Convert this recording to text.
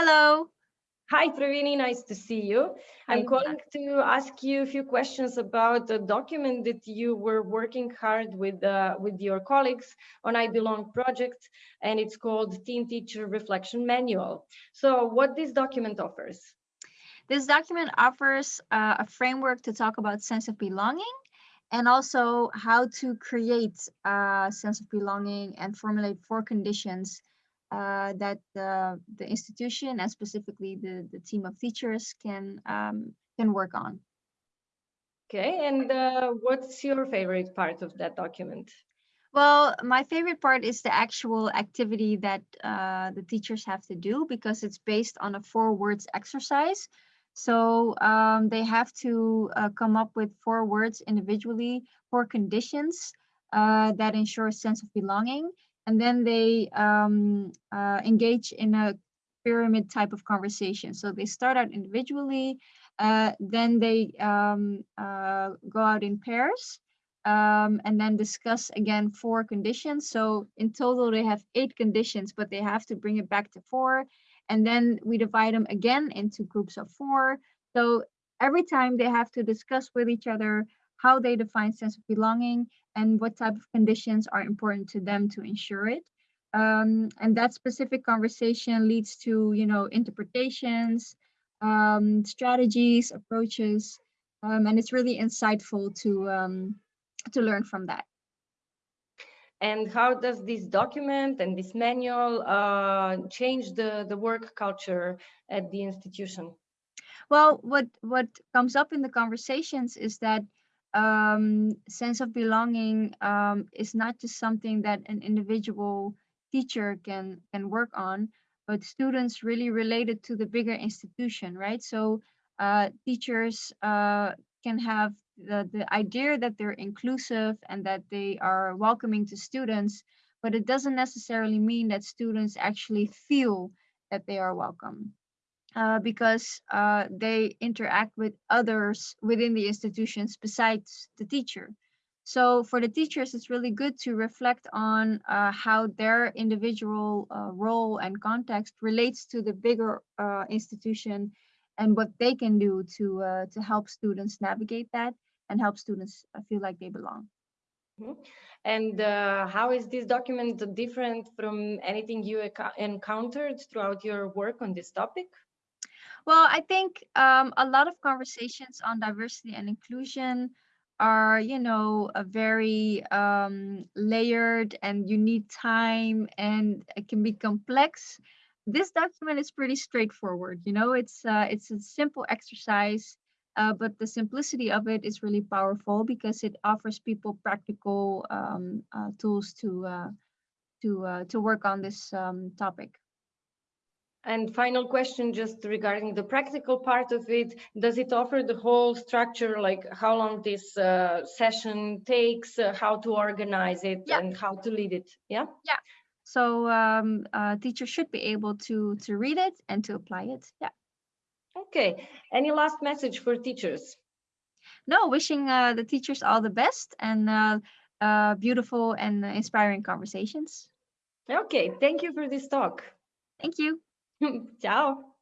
Hello. Hi, Pravini, nice to see you. I'm calling to ask you a few questions about the document that you were working hard with uh, with your colleagues on I Belong project, and it's called Teen Teacher Reflection Manual. So what this document offers? This document offers uh, a framework to talk about sense of belonging and also how to create a sense of belonging and formulate four conditions uh, that the, the institution and specifically the, the team of teachers can, um, can work on. Okay, and uh, what's your favorite part of that document? Well, my favorite part is the actual activity that uh, the teachers have to do because it's based on a four words exercise. So um, they have to uh, come up with four words individually, four conditions uh, that ensure a sense of belonging and then they um, uh, engage in a pyramid type of conversation. So they start out individually, uh, then they um, uh, go out in pairs, um, and then discuss again four conditions. So in total, they have eight conditions, but they have to bring it back to four. And then we divide them again into groups of four. So every time they have to discuss with each other how they define sense of belonging and what type of conditions are important to them to ensure it. Um, and that specific conversation leads to, you know, interpretations, um, strategies, approaches, um, and it's really insightful to um, to learn from that. And how does this document and this manual uh, change the, the work culture at the institution? Well, what what comes up in the conversations is that um, sense of belonging um, is not just something that an individual teacher can can work on, but students really related to the bigger institution, right? So uh, teachers uh, can have the, the idea that they're inclusive and that they are welcoming to students, but it doesn't necessarily mean that students actually feel that they are welcome uh, because uh, they interact with others within the institutions besides the teacher. So for the teachers, it's really good to reflect on uh, how their individual uh, role and context relates to the bigger uh, institution and what they can do to, uh, to help students navigate that and help students feel like they belong. Mm -hmm. And how is this document different from anything you encountered throughout your work on this topic? Well, I think um, a lot of conversations on diversity and inclusion are, you know, a very um, layered and you need time and it can be complex. This document is pretty straightforward. You know, it's uh, it's a simple exercise, uh, but the simplicity of it is really powerful because it offers people practical um, uh, tools to uh, to uh, to work on this um, topic. And final question, just regarding the practical part of it, does it offer the whole structure, like how long this uh, session takes, uh, how to organize it, yeah. and how to lead it? Yeah. Yeah. So um, uh, teachers should be able to to read it and to apply it. Yeah. Okay. Any last message for teachers? No, wishing uh, the teachers all the best and uh, uh, beautiful and inspiring conversations. Okay. Thank you for this talk. Thank you. Ciao.